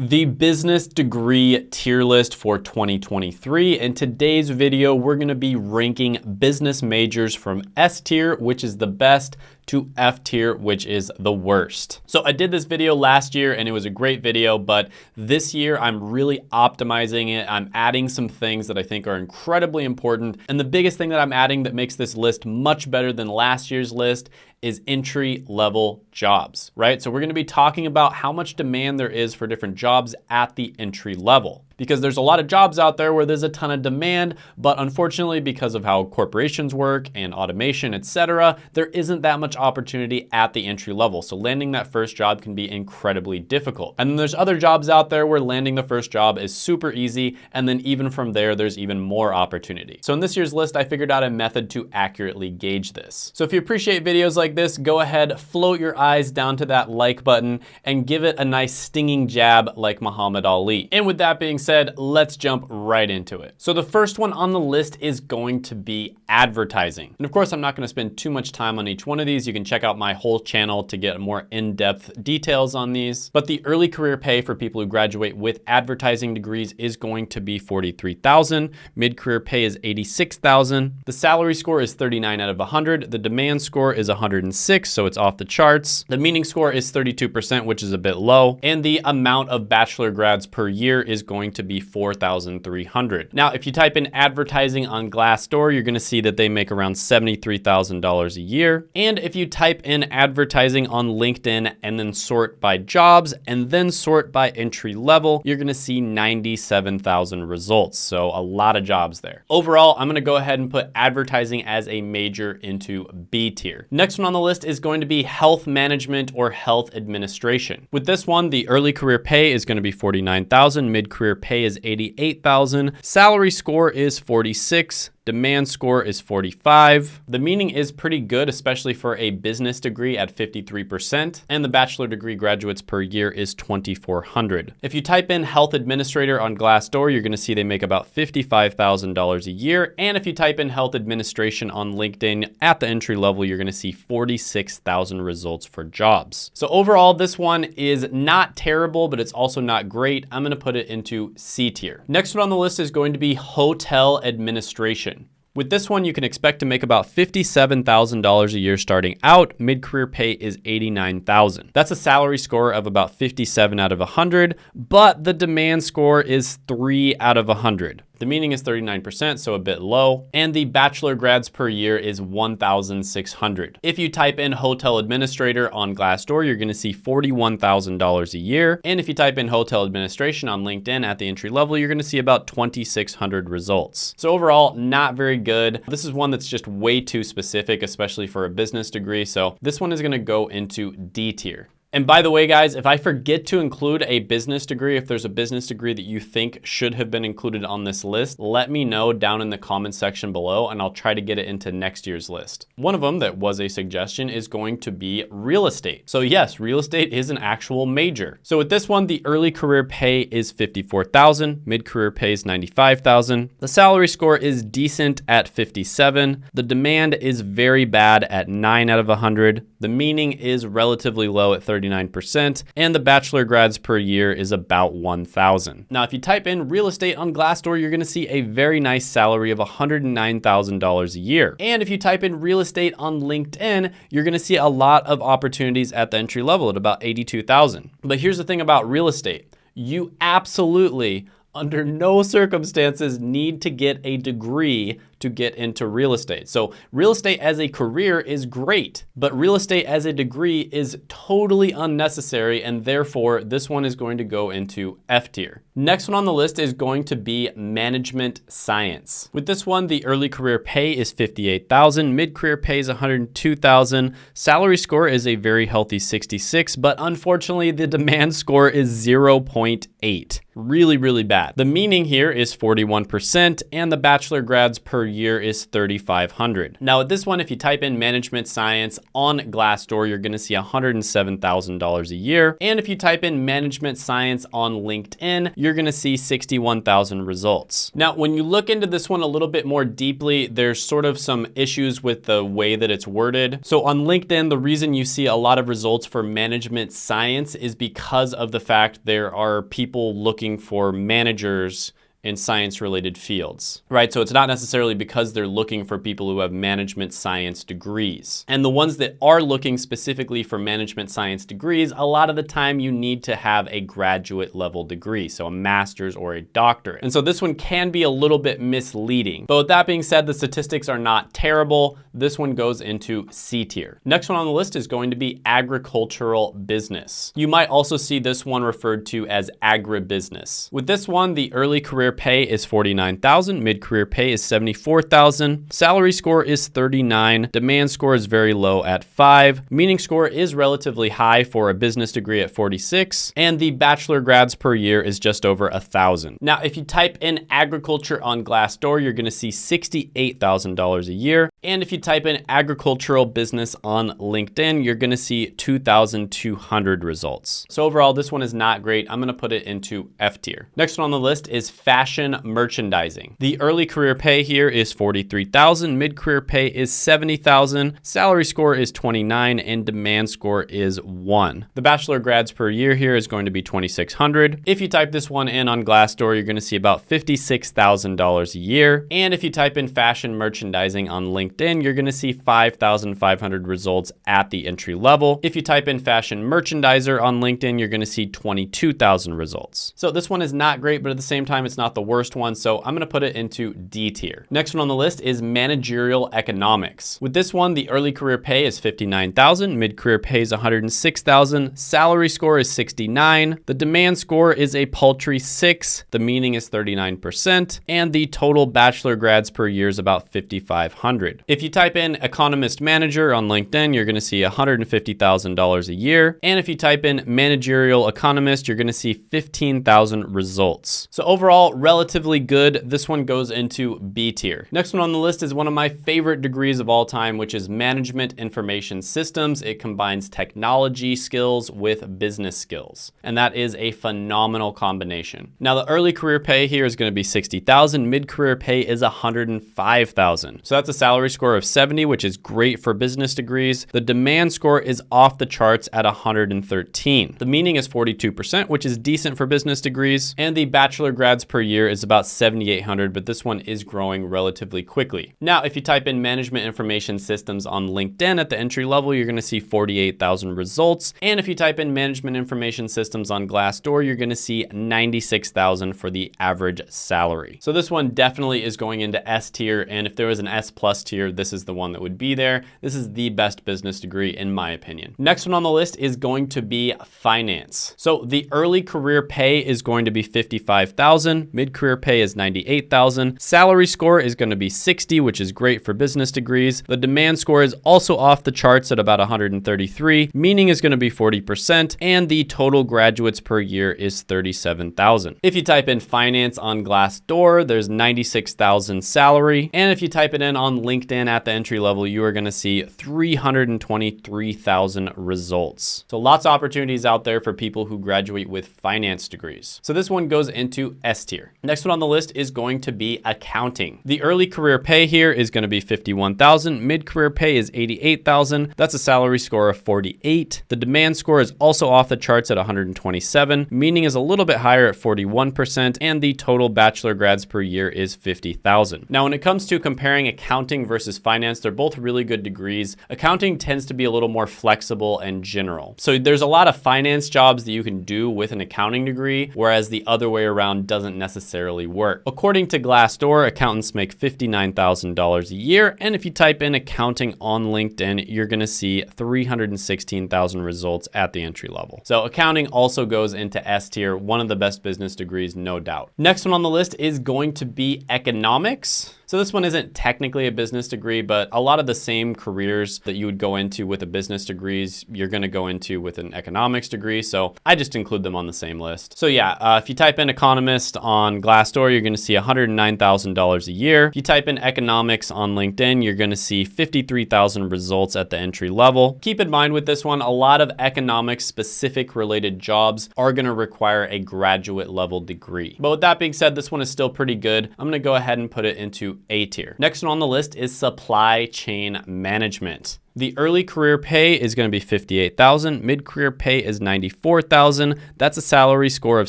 the business degree tier list for 2023. In today's video, we're gonna be ranking business majors from S tier, which is the best, to F tier, which is the worst. So I did this video last year and it was a great video, but this year I'm really optimizing it. I'm adding some things that I think are incredibly important. And the biggest thing that I'm adding that makes this list much better than last year's list is entry level jobs, right? So we're gonna be talking about how much demand there is for different jobs at the entry level because there's a lot of jobs out there where there's a ton of demand, but unfortunately because of how corporations work and automation, etc., there isn't that much opportunity at the entry level. So landing that first job can be incredibly difficult. And then there's other jobs out there where landing the first job is super easy. And then even from there, there's even more opportunity. So in this year's list, I figured out a method to accurately gauge this. So if you appreciate videos like this, go ahead, float your eyes down to that like button and give it a nice stinging jab like Muhammad Ali. And with that being said, said, let's jump right into it. So the first one on the list is going to be advertising. And of course, I'm not gonna spend too much time on each one of these. You can check out my whole channel to get more in-depth details on these. But the early career pay for people who graduate with advertising degrees is going to be 43,000. Mid-career pay is 86,000. The salary score is 39 out of 100. The demand score is 106, so it's off the charts. The meaning score is 32%, which is a bit low. And the amount of bachelor grads per year is going to to be 4,300. Now, if you type in advertising on Glassdoor, you're gonna see that they make around $73,000 a year. And if you type in advertising on LinkedIn and then sort by jobs and then sort by entry level, you're gonna see 97,000 results. So a lot of jobs there. Overall, I'm gonna go ahead and put advertising as a major into B tier. Next one on the list is going to be health management or health administration. With this one, the early career pay is gonna be 49,000, mid-career pay pay is 88,000. Salary score is 46. Demand score is 45. The meaning is pretty good, especially for a business degree at 53%, and the bachelor degree graduates per year is 2,400. If you type in health administrator on Glassdoor, you're gonna see they make about $55,000 a year, and if you type in health administration on LinkedIn at the entry level, you're gonna see 46,000 results for jobs. So overall, this one is not terrible, but it's also not great. I'm gonna put it into C tier. Next one on the list is going to be hotel administration. With this one, you can expect to make about $57,000 a year starting out. Mid-career pay is $89,000. That's a salary score of about 57 out of 100, but the demand score is 3 out of 100. The meaning is 39%, so a bit low. And the bachelor grads per year is 1,600. If you type in hotel administrator on Glassdoor, you're gonna see $41,000 a year. And if you type in hotel administration on LinkedIn at the entry level, you're gonna see about 2,600 results. So overall, not very good. This is one that's just way too specific, especially for a business degree. So this one is gonna go into D tier. And by the way, guys, if I forget to include a business degree, if there's a business degree that you think should have been included on this list, let me know down in the comments section below and I'll try to get it into next year's list. One of them that was a suggestion is going to be real estate. So yes, real estate is an actual major. So with this one, the early career pay is 54,000, mid-career pay is 95,000. The salary score is decent at 57. The demand is very bad at 9 out of 100. The meaning is relatively low at 39%, and the bachelor grads per year is about 1,000. Now, if you type in real estate on Glassdoor, you're gonna see a very nice salary of $109,000 a year. And if you type in real estate on LinkedIn, you're gonna see a lot of opportunities at the entry level at about 82,000. But here's the thing about real estate. You absolutely under no circumstances need to get a degree to get into real estate. So real estate as a career is great, but real estate as a degree is totally unnecessary and therefore this one is going to go into F tier. Next one on the list is going to be management science. With this one, the early career pay is 58,000, mid-career pay is 102,000, salary score is a very healthy 66, but unfortunately the demand score is 0.8 really, really bad. The meaning here is 41% and the bachelor grads per year is 3,500. Now with this one, if you type in management science on Glassdoor, you're gonna see $107,000 a year. And if you type in management science on LinkedIn, you're gonna see 61,000 results. Now, when you look into this one a little bit more deeply, there's sort of some issues with the way that it's worded. So on LinkedIn, the reason you see a lot of results for management science is because of the fact there are people looking for managers in science related fields, right? So it's not necessarily because they're looking for people who have management science degrees. And the ones that are looking specifically for management science degrees, a lot of the time you need to have a graduate level degree, so a master's or a doctorate. And so this one can be a little bit misleading. But with that being said, the statistics are not terrible. This one goes into C tier. Next one on the list is going to be agricultural business. You might also see this one referred to as agribusiness. With this one, the early career career pay is 49,000, mid-career pay is 74,000, salary score is 39, demand score is very low at 5, meaning score is relatively high for a business degree at 46, and the bachelor grads per year is just over a 1,000. Now, if you type in agriculture on Glassdoor, you're gonna see $68,000 a year, and if you type in agricultural business on LinkedIn, you're gonna see 2,200 results. So overall, this one is not great. I'm gonna put it into F tier. Next one on the list is fashion fashion merchandising. The early career pay here is 43,000, mid-career pay is 70,000, salary score is 29, and demand score is 1. The bachelor grads per year here is going to be 2,600. If you type this one in on Glassdoor, you're gonna see about $56,000 a year. And if you type in fashion merchandising on LinkedIn, you're gonna see 5,500 results at the entry level. If you type in fashion merchandiser on LinkedIn, you're gonna see 22,000 results. So this one is not great, but at the same time, it's not not the worst one, so I'm gonna put it into D tier. Next one on the list is managerial economics. With this one, the early career pay is 59,000, mid-career pay is 106,000, salary score is 69, the demand score is a paltry six, the meaning is 39%, and the total bachelor grads per year is about 5,500. If you type in economist manager on LinkedIn, you're gonna see $150,000 a year. And if you type in managerial economist, you're gonna see 15,000 results. So overall, relatively good. This one goes into B tier. Next one on the list is one of my favorite degrees of all time, which is Management Information Systems. It combines technology skills with business skills, and that is a phenomenal combination. Now, the early career pay here is gonna be 60,000. Mid-career pay is 105,000. So that's a salary score of 70, which is great for business degrees. The demand score is off the charts at 113. The meaning is 42%, which is decent for business degrees, and the bachelor grads per year is about 7,800, but this one is growing relatively quickly. Now, if you type in management information systems on LinkedIn at the entry level, you're gonna see 48,000 results. And if you type in management information systems on Glassdoor, you're gonna see 96,000 for the average salary. So this one definitely is going into S tier. And if there was an S plus tier, this is the one that would be there. This is the best business degree in my opinion. Next one on the list is going to be finance. So the early career pay is going to be 55,000 mid-career pay is 98,000. Salary score is going to be 60, which is great for business degrees. The demand score is also off the charts at about 133, meaning is going to be 40%, and the total graduates per year is 37,000. If you type in finance on Glassdoor, there's 96,000 salary, and if you type it in on LinkedIn at the entry level, you are going to see 323,000 results. So lots of opportunities out there for people who graduate with finance degrees. So this one goes into S tier Next one on the list is going to be accounting. The early career pay here is going to be 51,000. Mid-career pay is 88,000. That's a salary score of 48. The demand score is also off the charts at 127. Meaning is a little bit higher at 41%. And the total bachelor grads per year is 50,000. Now, when it comes to comparing accounting versus finance, they're both really good degrees. Accounting tends to be a little more flexible and general. So there's a lot of finance jobs that you can do with an accounting degree, whereas the other way around doesn't necessarily necessarily work. According to Glassdoor, accountants make $59,000 a year, and if you type in accounting on LinkedIn, you're gonna see 316,000 results at the entry level. So accounting also goes into S tier, one of the best business degrees, no doubt. Next one on the list is going to be economics. So this one isn't technically a business degree, but a lot of the same careers that you would go into with a business degrees, you're gonna go into with an economics degree. So I just include them on the same list. So yeah, uh, if you type in economist on Glassdoor, you're gonna see $109,000 a year. If you type in economics on LinkedIn, you're gonna see 53,000 results at the entry level. Keep in mind with this one, a lot of economics specific related jobs are gonna require a graduate level degree. But with that being said, this one is still pretty good. I'm gonna go ahead and put it into A tier. Next one on the list is supply chain management. The early career pay is going to be 58,000. Mid-career pay is 94,000. That's a salary score of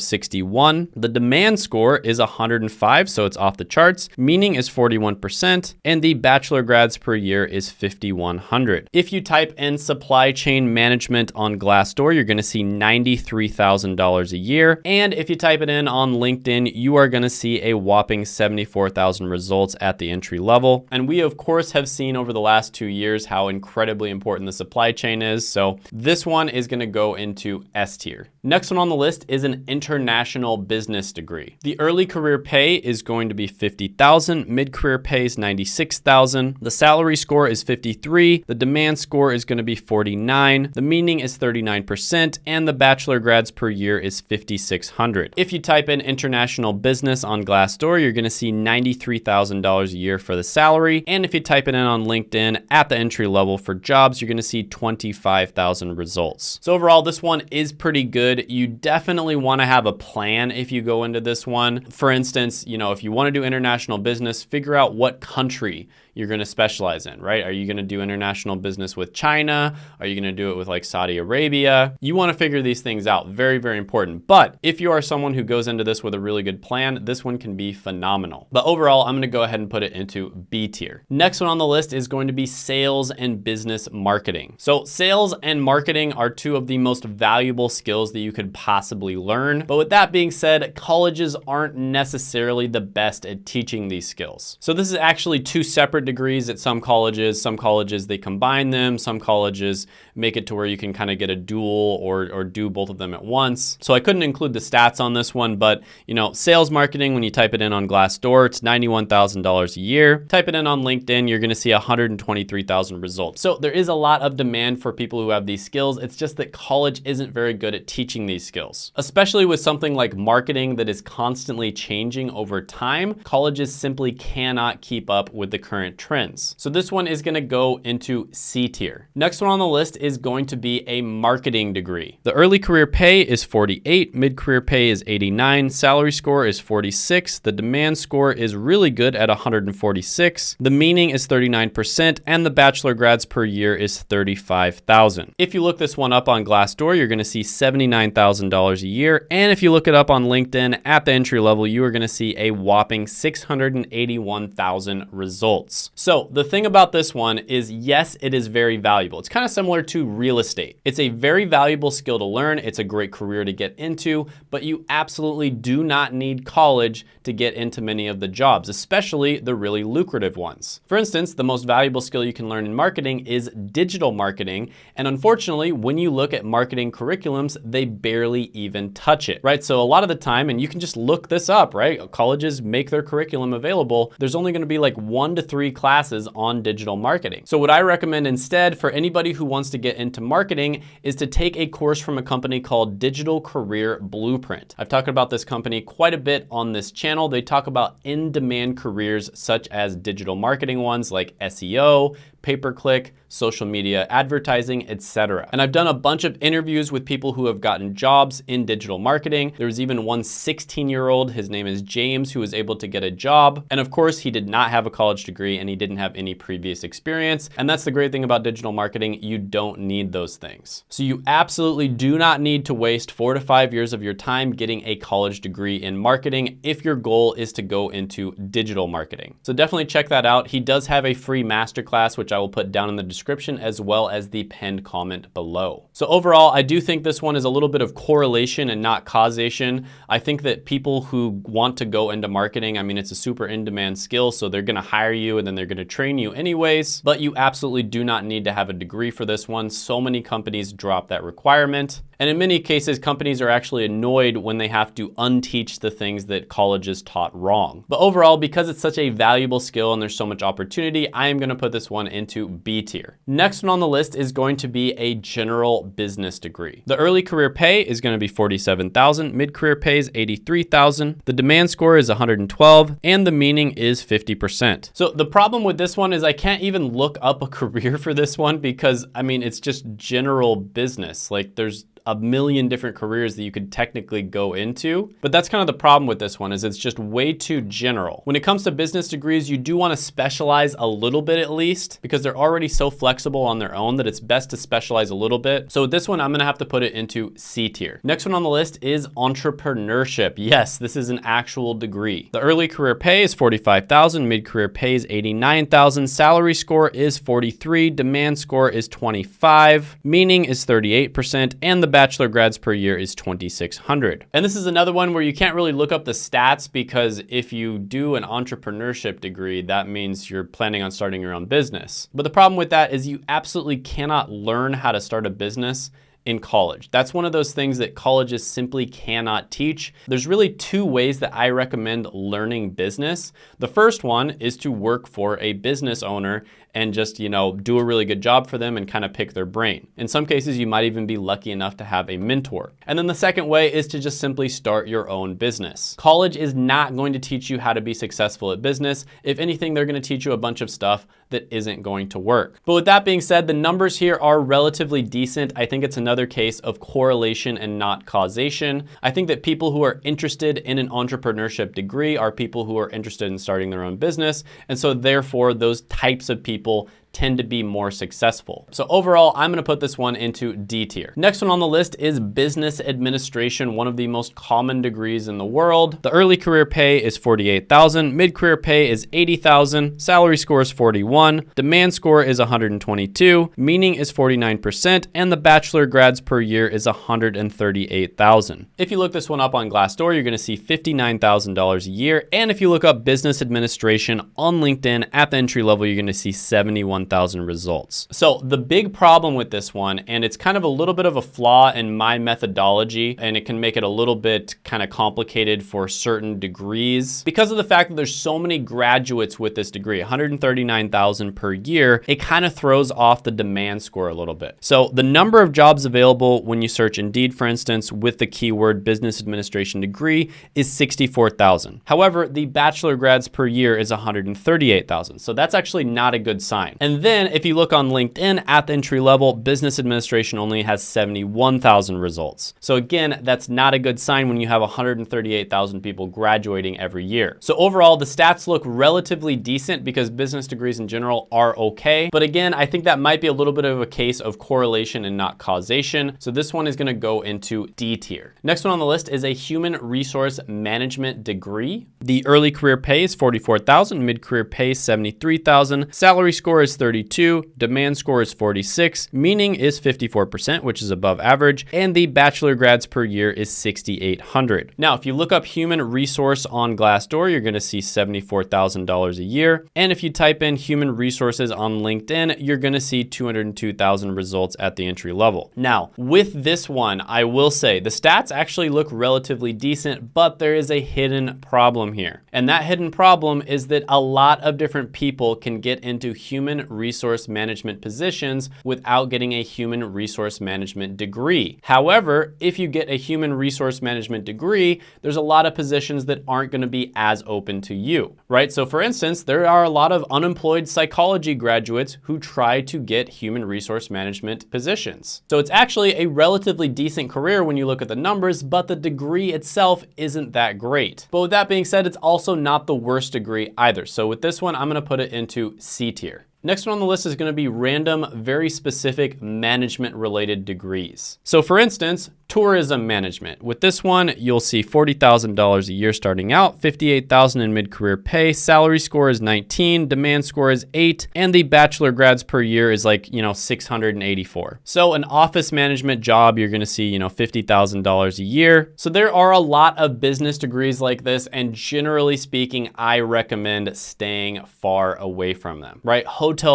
61. The demand score is 105, so it's off the charts. Meaning is 41%, and the bachelor grads per year is 5,100. If you type in supply chain management on Glassdoor, you're going to see $93,000 a year. And if you type it in on LinkedIn, you are going to see a whopping 74,000 results at the entry level. And we of course have seen over the last two years how incredible incredibly important the supply chain is. So this one is gonna go into S tier. Next one on the list is an international business degree. The early career pay is going to be 50,000, mid-career pay is 96,000. The salary score is 53, the demand score is gonna be 49, the meaning is 39%, and the bachelor grads per year is 5,600. If you type in international business on Glassdoor, you're gonna see $93,000 a year for the salary. And if you type it in on LinkedIn at the entry level for jobs, you're gonna see 25,000 results. So overall, this one is pretty good. You definitely wanna have a plan if you go into this one. For instance, you know, if you wanna do international business, figure out what country you're gonna specialize in, right? Are you gonna do international business with China? Are you gonna do it with like Saudi Arabia? You wanna figure these things out, very, very important. But if you are someone who goes into this with a really good plan, this one can be phenomenal. But overall, I'm gonna go ahead and put it into B tier. Next one on the list is going to be sales and business marketing. So sales and marketing are two of the most valuable skills that you could possibly learn. But with that being said, colleges aren't necessarily the best at teaching these skills. So this is actually two separate separate degrees at some colleges. Some colleges, they combine them. Some colleges make it to where you can kind of get a dual or, or do both of them at once. So I couldn't include the stats on this one, but you know, sales marketing, when you type it in on Glassdoor, it's $91,000 a year. Type it in on LinkedIn, you're gonna see 123,000 results. So there is a lot of demand for people who have these skills. It's just that college isn't very good at teaching these skills, especially with something like marketing that is constantly changing over time. Colleges simply cannot keep up with the current current trends. So this one is gonna go into C tier. Next one on the list is going to be a marketing degree. The early career pay is 48, mid-career pay is 89, salary score is 46, the demand score is really good at 146, the meaning is 39%, and the bachelor grads per year is 35,000. If you look this one up on Glassdoor, you're gonna see $79,000 a year, and if you look it up on LinkedIn at the entry level, you are gonna see a whopping 681,000 results. So the thing about this one is yes, it is very valuable. It's kind of similar to real estate. It's a very valuable skill to learn. It's a great career to get into, but you absolutely do not need college to get into many of the jobs, especially the really lucrative ones. For instance, the most valuable skill you can learn in marketing is digital marketing. And unfortunately, when you look at marketing curriculums, they barely even touch it, right? So a lot of the time, and you can just look this up, right? Colleges make their curriculum available. There's only gonna be like one to three classes on digital marketing. So what I recommend instead for anybody who wants to get into marketing is to take a course from a company called Digital Career Blueprint. I've talked about this company quite a bit on this channel. They talk about in-demand careers such as digital marketing ones like SEO, pay-per-click, social media advertising, etc. And I've done a bunch of interviews with people who have gotten jobs in digital marketing. There was even one 16-year-old, his name is James, who was able to get a job. And of course, he did not have a college degree and he didn't have any previous experience. And that's the great thing about digital marketing. You don't need those things. So you absolutely do not need to waste four to five years of your time getting a college degree in marketing if your goal is to go into digital marketing. So definitely check that out. He does have a free masterclass, which I will put down in the description description as well as the pinned comment below. So overall, I do think this one is a little bit of correlation and not causation. I think that people who want to go into marketing, I mean, it's a super in-demand skill, so they're gonna hire you and then they're gonna train you anyways, but you absolutely do not need to have a degree for this one. So many companies drop that requirement. And in many cases, companies are actually annoyed when they have to unteach the things that colleges taught wrong. But overall, because it's such a valuable skill and there's so much opportunity, I am gonna put this one into B tier. Next one on the list is going to be a general business degree. The early career pay is gonna be 47,000, mid-career pay is 83,000, the demand score is 112, and the meaning is 50%. So the problem with this one is I can't even look up a career for this one because, I mean, it's just general business. Like there's a million different careers that you could technically go into. But that's kind of the problem with this one is it's just way too general. When it comes to business degrees, you do want to specialize a little bit at least because they're already so flexible on their own that it's best to specialize a little bit. So with this one, I'm going to have to put it into C tier. Next one on the list is entrepreneurship. Yes, this is an actual degree. The early career pay is 45,000, mid-career pay is 89,000, salary score is 43, demand score is 25, meaning is 38%, and the bachelor grads per year is 2,600. And this is another one where you can't really look up the stats because if you do an entrepreneurship degree, that means you're planning on starting your own business. But the problem with that is you absolutely cannot learn how to start a business in college. That's one of those things that colleges simply cannot teach. There's really two ways that I recommend learning business. The first one is to work for a business owner and just, you know, do a really good job for them and kind of pick their brain. In some cases, you might even be lucky enough to have a mentor. And then the second way is to just simply start your own business. College is not going to teach you how to be successful at business. If anything, they're going to teach you a bunch of stuff that isn't going to work. But with that being said, the numbers here are relatively decent. I think it's another case of correlation and not causation. I think that people who are interested in an entrepreneurship degree are people who are interested in starting their own business. And so therefore, those types of people tend to be more successful. So overall, I'm gonna put this one into D tier. Next one on the list is business administration, one of the most common degrees in the world. The early career pay is 48,000, mid-career pay is 80,000, salary score is 41, demand score is 122, meaning is 49%, and the bachelor grads per year is 138,000. If you look this one up on Glassdoor, you're gonna see $59,000 a year, and if you look up business administration on LinkedIn at the entry level, you're gonna see 71 1,000 results. So the big problem with this one, and it's kind of a little bit of a flaw in my methodology, and it can make it a little bit kind of complicated for certain degrees. Because of the fact that there's so many graduates with this degree, 139,000 per year, it kind of throws off the demand score a little bit. So the number of jobs available when you search Indeed, for instance, with the keyword business administration degree is 64,000. However, the bachelor grads per year is 138,000. So that's actually not a good sign. And and then if you look on LinkedIn at the entry level, business administration only has 71,000 results. So again, that's not a good sign when you have 138,000 people graduating every year. So overall, the stats look relatively decent because business degrees in general are okay. But again, I think that might be a little bit of a case of correlation and not causation. So this one is gonna go into D tier. Next one on the list is a human resource management degree. The early career pay is 44,000, mid-career pay 73,000, salary score is 32, demand score is 46, meaning is 54%, which is above average, and the bachelor grads per year is 6,800. Now, if you look up human resource on Glassdoor, you're gonna see $74,000 a year. And if you type in human resources on LinkedIn, you're gonna see 202,000 results at the entry level. Now, with this one, I will say the stats actually look relatively decent, but there is a hidden problem here. And that hidden problem is that a lot of different people can get into human resource management positions without getting a human resource management degree. However, if you get a human resource management degree, there's a lot of positions that aren't gonna be as open to you, right? So for instance, there are a lot of unemployed psychology graduates who try to get human resource management positions. So it's actually a relatively decent career when you look at the numbers, but the degree itself isn't that great. But with that being said, it's also not the worst degree either. So with this one, I'm gonna put it into C tier. Next one on the list is gonna be random, very specific management related degrees. So for instance, tourism management. With this one, you'll see $40,000 a year starting out, 58,000 in mid-career pay, salary score is 19, demand score is eight, and the bachelor grads per year is like, you know, 684. So an office management job, you're gonna see, you know, $50,000 a year. So there are a lot of business degrees like this, and generally speaking, I recommend staying far away from them, right?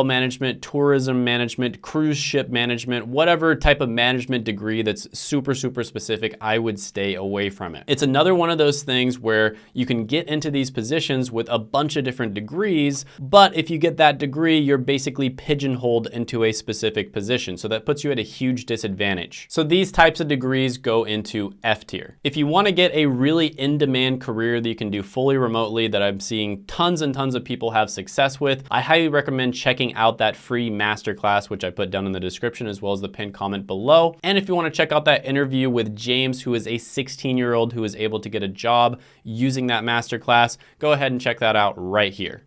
Management, tourism management, cruise ship management, whatever type of management degree that's super, super super specific, I would stay away from it. It's another one of those things where you can get into these positions with a bunch of different degrees, but if you get that degree, you're basically pigeonholed into a specific position. So that puts you at a huge disadvantage. So these types of degrees go into F tier. If you wanna get a really in-demand career that you can do fully remotely that I'm seeing tons and tons of people have success with, I highly recommend checking out that free masterclass, which I put down in the description as well as the pinned comment below. And if you wanna check out that interview with James, who is a 16 year old who was able to get a job using that masterclass, go ahead and check that out right here.